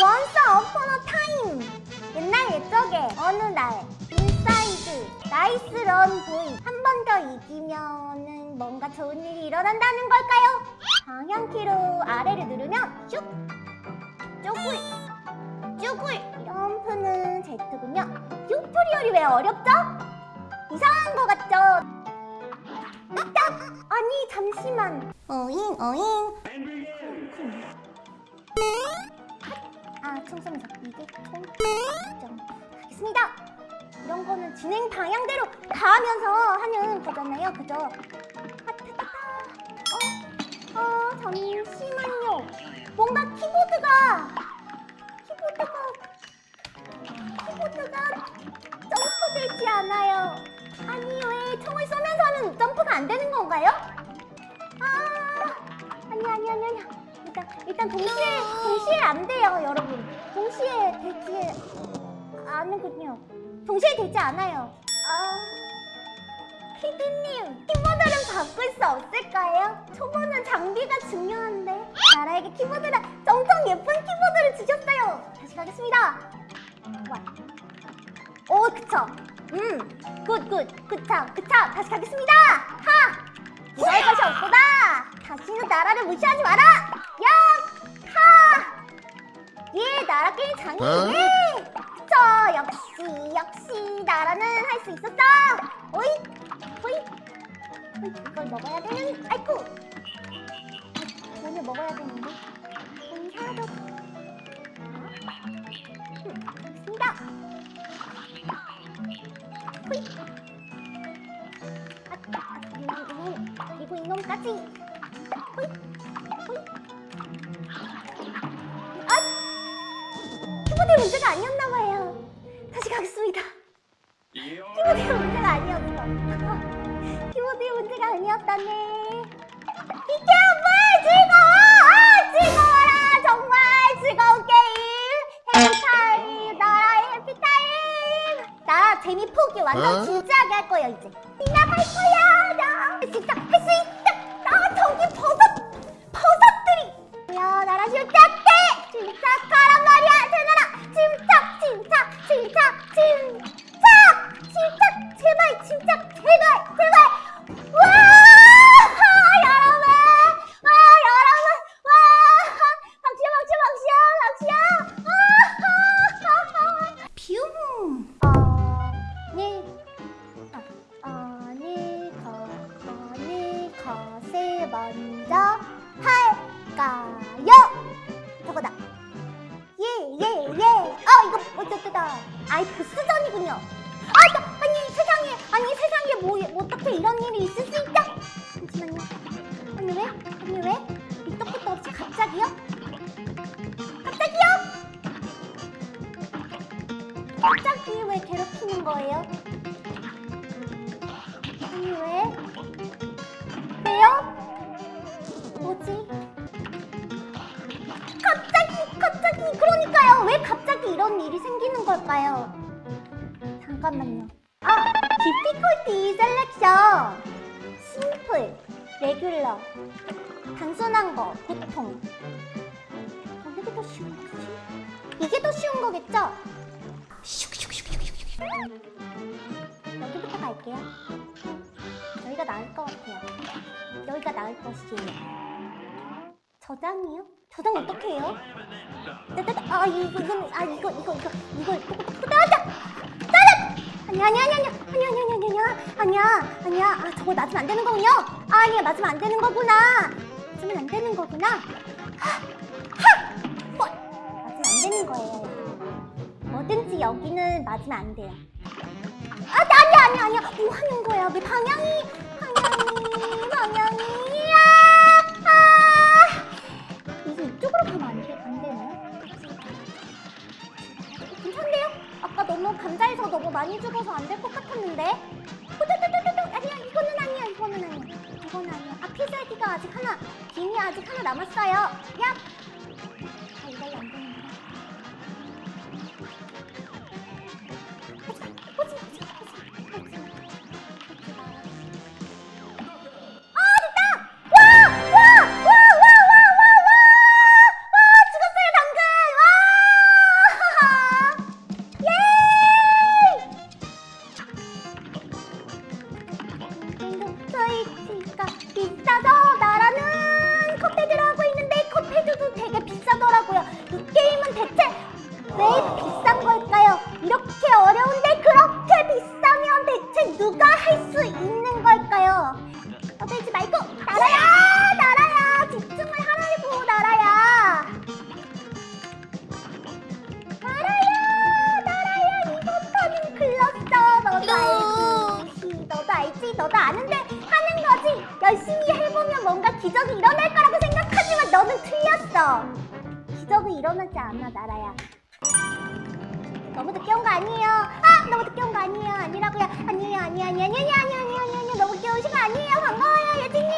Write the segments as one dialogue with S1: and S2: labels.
S1: Once upon a time 옛날 옛적에 어느 날 인사이드 나이스 런 보이 한 번 더 이기면은 뭔가 좋은 일이 일어난다는 걸까요? 방향키로 아래를 누르면 슉! 쪼굴! 쪼굴! 점프는 Z군요 튜토리얼이 왜 어렵죠? 이상한 거 같죠? 딱! 아니 잠시만 어잉 어잉 아 총성적 이게 총점 하겠습니다 이런 거는 진행 방향대로 가면서 하는 거잖아요 그죠? 하트다 어? 어 잠시만요 뭔가 키보드가 키보드가 키보드가 점프되지 않아요 아니 왜 총을 쏘면서는 점프가 안 되는 건가요? 아 아니 아니 아니 아니. 일단 일단 동시에 동시에 안 돼요 여러분. 동시에 되지 않는군요. 동시에 되지 않아요. 아 피디님 키보드를 바꿀 수 없을까요? 초보는 장비가 중요한데. 나라에게 키보드라 정성 예쁜 키보드를 주셨어요. 다시 가겠습니다. 와. 오 그쵸 음, good, good, 그차, 그차, 다시 가겠습니다! 하! 이럴 것이 없구나! 다시는 나라를 무시하지 마라! 야! 하! 예, 나라 게임 장인! 예! 그쵸, 역시, 역시, 나라는 할 수 있었어! 호이. 아, 키보드의 문제가 아니었나 봐요. 다시 가겠습니다. 키보드의 문제가 아니었어. 키보드의 문제가 아니었다네. 비켜봐, 즐거워! 아, 즐거워라! 정말 즐거운 게임! 해피타임! 나라의 해피타임! 나 재미 포기 완전
S2: 어?
S1: 진지하게 할 거야 이제 나갈 거야 나 진짜 할 수 있다 아 이거 어쩌다 아이 보스전이군요 아 저, 아니 세상에 아니 세상에 뭐 어떻게 이런 일이 있을 수 있다 잠시만요 아니 왜 아니 왜 끝도 없이 갑자기요 갑자기요 갑자기 왜 괴롭히는 거예요? 아니 왜? 왜요? 뭐지? 그러니까요 왜 갑자기 이런 일이 생기는 걸까요? 잠깐만요 아! difficulty selection simple, regular 단순한 거, 보통 어느 게더 쉬운 거지? 이게 더 쉬운 거겠죠? 여기부터 갈게요. 여기가 나을 것 같아요. 여기가 나을 것이에요. 저장이요? 저장 어떻게 해요? 따따따, 아 이거 이거는 아 이거 이거 이거 이거 따따 따따 아니 아니 아니 아니 아니 아니 아니 아니 아니야 아니야 아 저거 맞으면 안 되는 거군요. 아, 아니야 맞으면 안 되는 거구나. 맞으면 안 되는 거구나. 하! 하! 뭐? 맞으면 안 되는 거예요. 뭐든지 여기는 맞으면 안 돼요. 아, 아니야, 아니야, 아니야. 뭐 하는 거야? 왜 방향이, 이쪽으로 가면 안 돼, 안 되나요? 괜찮네요? 아까 너무 감자에서 너무 많이 죽어서 안 될 것 같았는데. 호두두두두두. 아니야, 이거는 아니야, 이거는 아니야. 이거는 아니야. 아, 필살기가 아직 하나, 김이 아직 하나 남았어요. 야! 왜 비싼 걸까요? 이렇게 어려운데 그렇게 비싸면 대체 누가 할 수 있는 걸까요? 떠들지 말고 나라야 나라야! 집중을 하라고 나라야! 나라야 나라야! 이것하는 글렀어 너도 알지? 너도 알지? 너도 아는데 하는 거지? 열심히 해보면 뭔가 기적이 일어날 거라고 생각하지만 너는 틀렸어. 기적은 일어나지 않아 나라야 너무 늦게 온 거 아니에요. 아 너무 늦게 온 거 아니에요. 아니라고요. 아니에요 아니에요 아니에요 아니에요 아니에요 아니에요 아니에요. 너무 늦게 오신 거 아니에요. 반가워요 예진님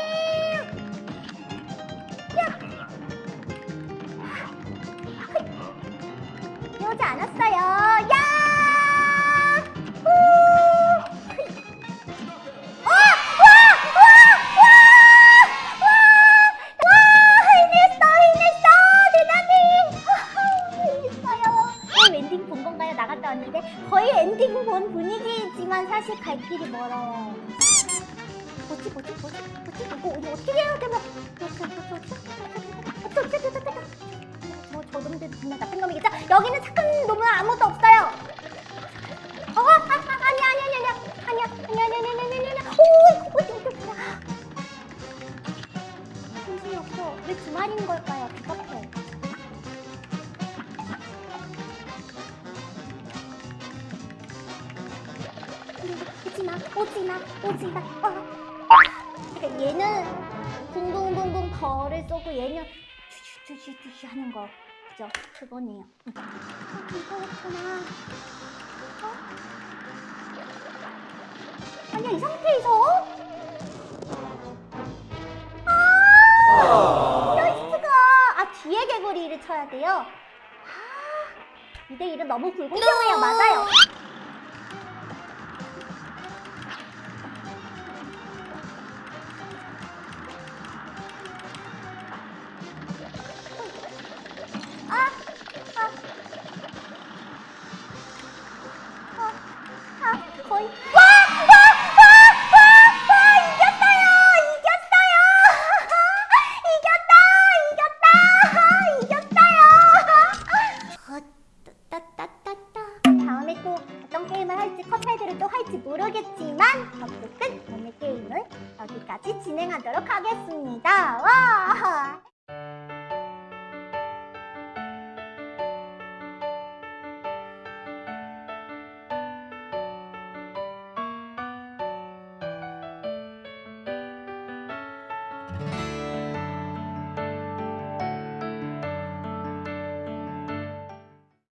S1: 여기는 착한 놈은 아무도 없어요. 어, 아, 아, 아니야, 아니야, 아니야, 아니야, 아니야, 아니야, 아니야, 아니야, 아니야, 아니야. 오, 어디, 어디, 어디. 정신이 없어. 왜두 마리인 걸까요? 비겁해. 오지 마, 오지 마, 오지 마. 어. 얘는 붕붕붕붕 벌을 쏘고 얘는 쭈쭈쭈쭈쭈 하는 거. 그죠? 그거네요. 응. 아, 이거였구나. 어? 아니야, 이 상태에서? 아! 이럴 수가! 아, 뒤에 개구리를 쳐야 돼요? 아, 2대1은 너무 불공평해요. 맞아요. 진행하도록 하겠습니다. 와!